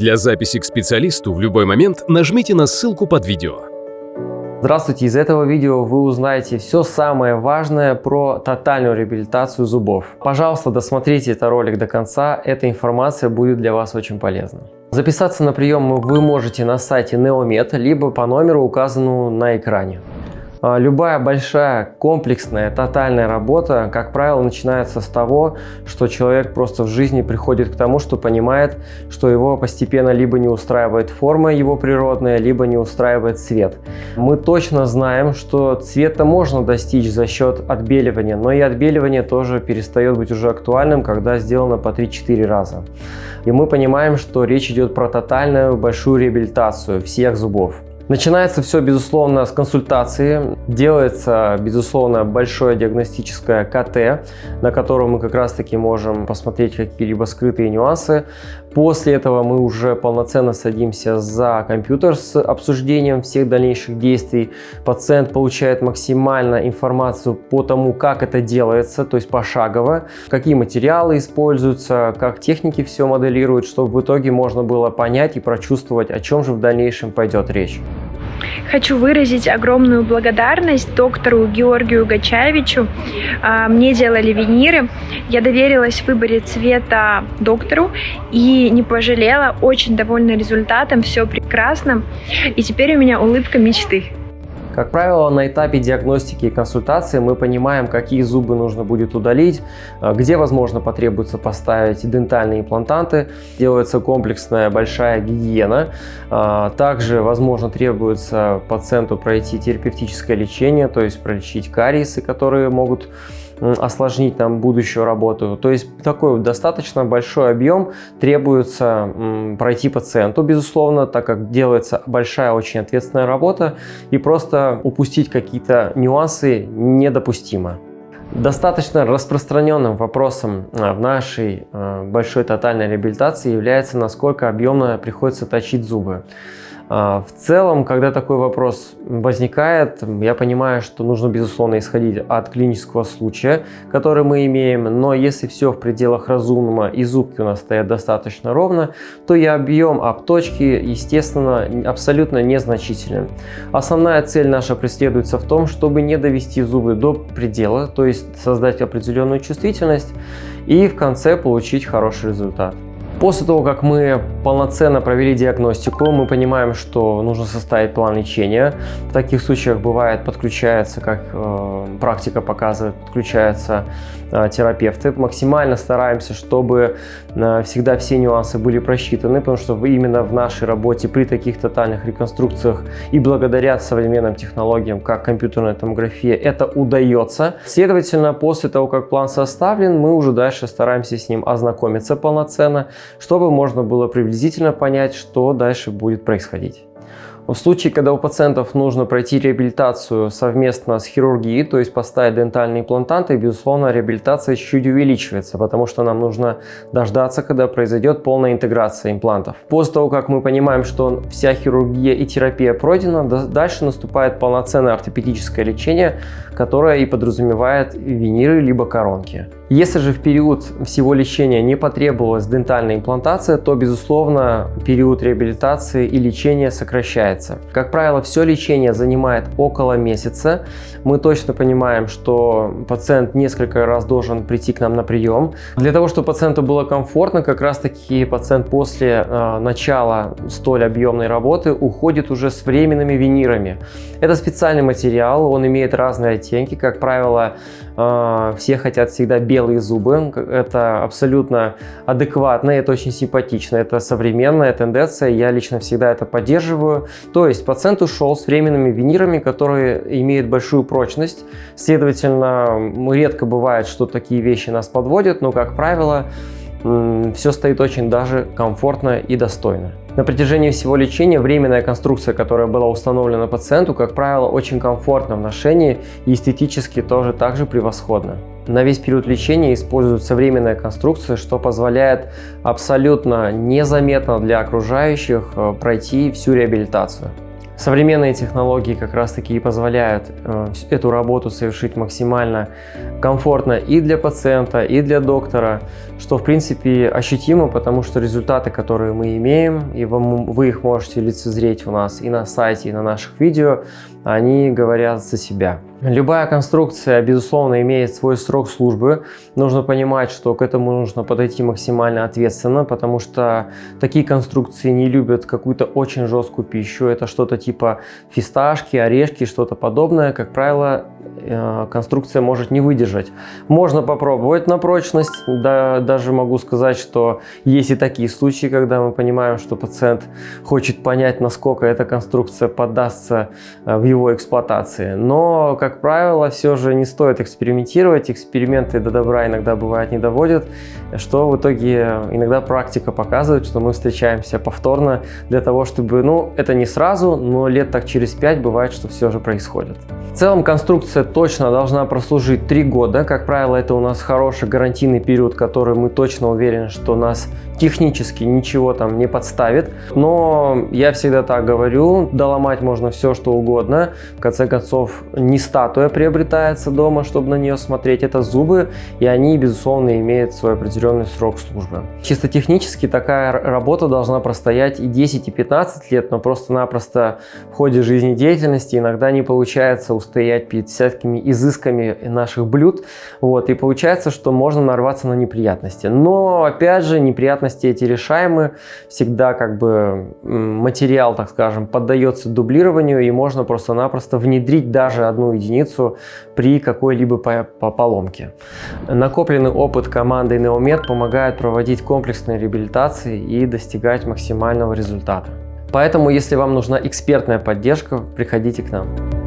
Для записи к специалисту в любой момент нажмите на ссылку под видео. Здравствуйте! Из этого видео вы узнаете все самое важное про тотальную реабилитацию зубов. Пожалуйста, досмотрите этот ролик до конца, эта информация будет для вас очень полезна. Записаться на прием вы можете на сайте Neomed, либо по номеру, указанному на экране. А, любая большая комплексная тотальная работа, как правило, начинается с того, что человек просто в жизни приходит к тому, что понимает, что его постепенно либо не устраивает форма его природная, либо не устраивает цвет. Мы точно знаем, что цвета можно достичь за счет отбеливания, но и отбеливание тоже перестает быть уже актуальным, когда сделано по 3-4 раза. И мы понимаем, что речь идет про тотальную большую реабилитацию всех зубов. Начинается все, безусловно, с консультации. Делается, безусловно, большое диагностическое КТ, на котором мы как раз-таки можем посмотреть какие-либо скрытые нюансы. После этого мы уже полноценно садимся за компьютер с обсуждением всех дальнейших действий. Пациент получает максимально информацию по тому, как это делается, то есть пошагово, какие материалы используются, как техники все моделируют, чтобы в итоге можно было понять и прочувствовать, о чем же в дальнейшем пойдет речь. Хочу выразить огромную благодарность доктору Георгию Гачаевичу. А, мне делали виниры. Я доверилась в выборе цвета доктору и не пожалела. Очень довольна результатом. Все прекрасно. И теперь у меня улыбка мечты. Как правило, на этапе диагностики и консультации мы понимаем, какие зубы нужно будет удалить, э, где, возможно, потребуется поставить дентальные имплантанты. Делается комплексная большая гигиена. Э, также, возможно, требуется пациенту пройти терапевтическое лечение, то есть пролечить кариесы, которые могут осложнить нам будущую работу. То есть такой достаточно большой объем требуется пройти пациенту, безусловно, так как делается большая очень ответственная работа и просто упустить какие-то нюансы недопустимо. Достаточно распространенным вопросом а, в нашей а, большой тотальной реабилитации является, насколько объемно приходится точить зубы. А, в целом, когда такой вопрос возникает, я понимаю, что нужно, безусловно, исходить от клинического случая, который мы имеем, но если все в пределах разумного и зубки у нас стоят достаточно ровно, то и объем обточки, естественно, абсолютно незначителен. Основная цель наша преследуется в том, чтобы не довести зубы до предела, то есть создать определенную чувствительность и в конце получить хороший результат. После того, как мы полноценно провели диагностику, мы понимаем, что нужно составить план лечения. В таких случаях бывает подключается, как э, практика показывает, подключаются э, терапевты. Максимально стараемся, чтобы э, всегда все нюансы были просчитаны, потому что именно в нашей работе при таких тотальных реконструкциях и благодаря современным технологиям, как компьютерная томография, это удается. Следовательно, после того, как план составлен, мы уже дальше стараемся с ним ознакомиться полноценно, чтобы можно было приблизительно понять, что дальше будет происходить. В случае, когда у пациентов нужно пройти реабилитацию совместно с хирургией, то есть поставить дентальные имплантанты, безусловно, реабилитация чуть увеличивается, потому что нам нужно дождаться, когда произойдет полная интеграция имплантов. После того, как мы понимаем, что вся хирургия и терапия пройдена, дальше наступает полноценное ортопедическое лечение, которое и подразумевает виниры либо коронки. Если же в период всего лечения не потребовалась дентальная имплантация, то, безусловно, период реабилитации и лечения сокращается. Как правило, все лечение занимает около месяца. Мы точно понимаем, что пациент несколько раз должен прийти к нам на прием. Для того, чтобы пациенту было комфортно, как раз таки пациент после э, начала столь объемной работы уходит уже с временными винирами. Это специальный материал, он имеет разные оттенки. Как правило, э, все хотят всегда белый белые зубы. Это абсолютно адекватно, это очень симпатично, это современная тенденция, я лично всегда это поддерживаю. То есть пациент ушел с временными винирами, которые имеют большую прочность. Следовательно, редко бывает, что такие вещи нас подводят, но, как правило, все стоит очень даже комфортно и достойно. На протяжении всего лечения временная конструкция, которая была установлена пациенту, как правило, очень комфортна в ношении и эстетически тоже также превосходно. На весь период лечения используется временная конструкция, что позволяет абсолютно незаметно для окружающих э, пройти всю реабилитацию. Современные технологии как раз таки и позволяют э, эту работу совершить максимально комфортно и для пациента, и для доктора, что в принципе ощутимо, потому что результаты, которые мы имеем, и вы их можете лицезреть у нас и на сайте, и на наших видео, они говорят за себя. Любая конструкция, безусловно, имеет свой срок службы. Нужно понимать, что к этому нужно подойти максимально ответственно, потому что такие конструкции не любят какую-то очень жесткую пищу. Это что-то типа фисташки, орешки, что-то подобное. Как правило, э, конструкция может не выдержать. Можно попробовать на прочность. Да, даже могу сказать, что есть и такие случаи, когда мы понимаем, что пациент хочет понять, насколько эта конструкция поддастся э, в его эксплуатации. Но, как правило, все же не стоит экспериментировать. Эксперименты до добра иногда бывает не доводят, что в итоге иногда практика показывает, что мы встречаемся повторно для того, чтобы, ну, это не сразу, но лет так через 5 бывает, что все же происходит. В целом конструкция точно должна прослужить 3 года. Как правило, это у нас хороший гарантийный период, который мы точно уверены, что нас технически ничего там не подставит. Но я всегда так говорю, доломать можно все, что угодно. В конце концов, не статуя приобретается дома, чтобы на нее смотреть, это зубы, и они, безусловно, имеют свой определенный срок службы. Чисто технически такая работа должна простоять и 10, и 15 лет, но просто-напросто в ходе жизнедеятельности иногда не получается устоять перед всякими изысками наших блюд, вот, и получается, что можно нарваться на неприятности. Но, опять же, неприятности эти решаемы, всегда как бы материал, так скажем, поддается дублированию, и можно просто-напросто внедрить даже одну единицу при какой-либо поломке. Накопленный опыт команды Neomed помогает проводить комплексные реабилитации и достигать максимального результата. Поэтому, если вам нужна экспертная поддержка, приходите к нам.